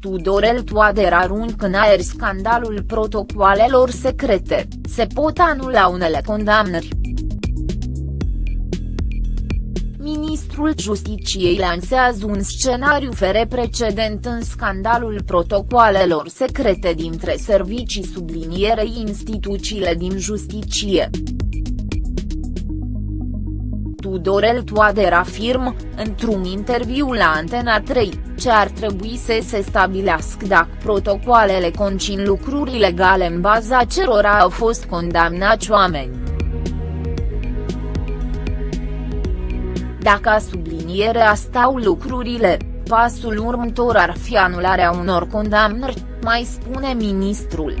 Tudorel Toader aruncă în aer scandalul protocoalelor secrete, se pot anula unele condamnări. Ministrul Justiciei lansează un scenariu fere precedent în scandalul protocoalelor secrete dintre servicii sublinierei instituțiile din justicie. Tudorel Toader afirmă, într-un interviu la Antena 3, ce ar trebui să se stabilească dacă protocoalele concin lucruri legale în baza cerora au fost condamnați oameni. Dacă sublinierea stau lucrurile, pasul următor ar fi anularea unor condamnări, mai spune ministrul.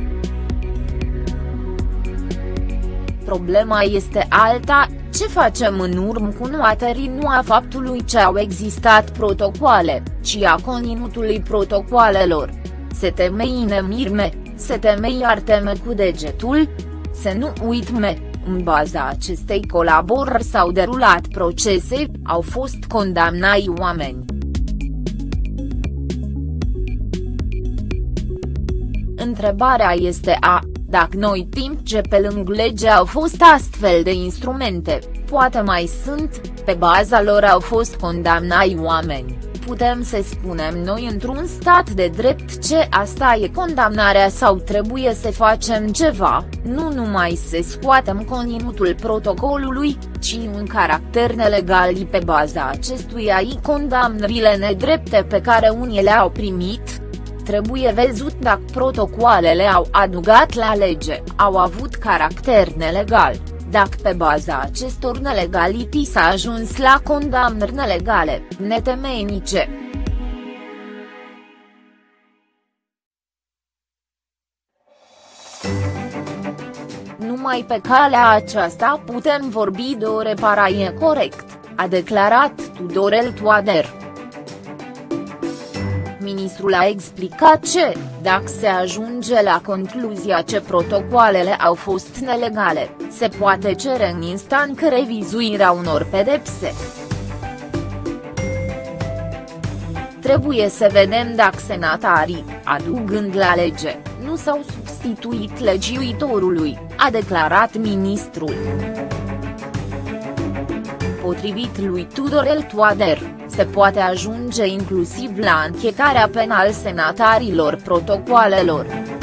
Problema este alta, ce facem în urmă cu nuaterii nu a faptului ce au existat protocoale, ci a conținutului protocoalelor. Se temeine mirme, se temei ar teme cu degetul? Să nu uitme, în baza acestei colaborări s-au derulat procese, au fost condamnai oameni. Întrebarea este a, dacă noi timp ce pe lângă lege au fost astfel de instrumente, poate mai sunt, pe baza lor au fost condamnai oameni, putem să spunem noi într-un stat de drept ce asta e condamnarea sau trebuie să facem ceva, nu numai să scoatem conținutul protocolului, ci un caracter nelegal pe baza acestuia i condamnările nedrepte pe care unii le-au primit, trebuie văzut dacă protocoalele au adugat la lege, au avut caracter nelegal, dacă pe baza acestor nelegalități s-a ajuns la condamnări nelegale, netemeinice. Numai pe calea aceasta putem vorbi de o reparaie corect, a declarat Tudorel Toader ministrul a explicat ce, dacă se ajunge la concluzia că protocoalele au fost nelegale, se poate cere în instanță revizuirea unor pedepse. Trebuie să vedem dacă senatarii, adugând la lege, nu s-au substituit legiuitorului, a declarat ministrul. Potrivit lui Tudorel Toader, se poate ajunge inclusiv la anchetarea penal senatarilor protocoalelor.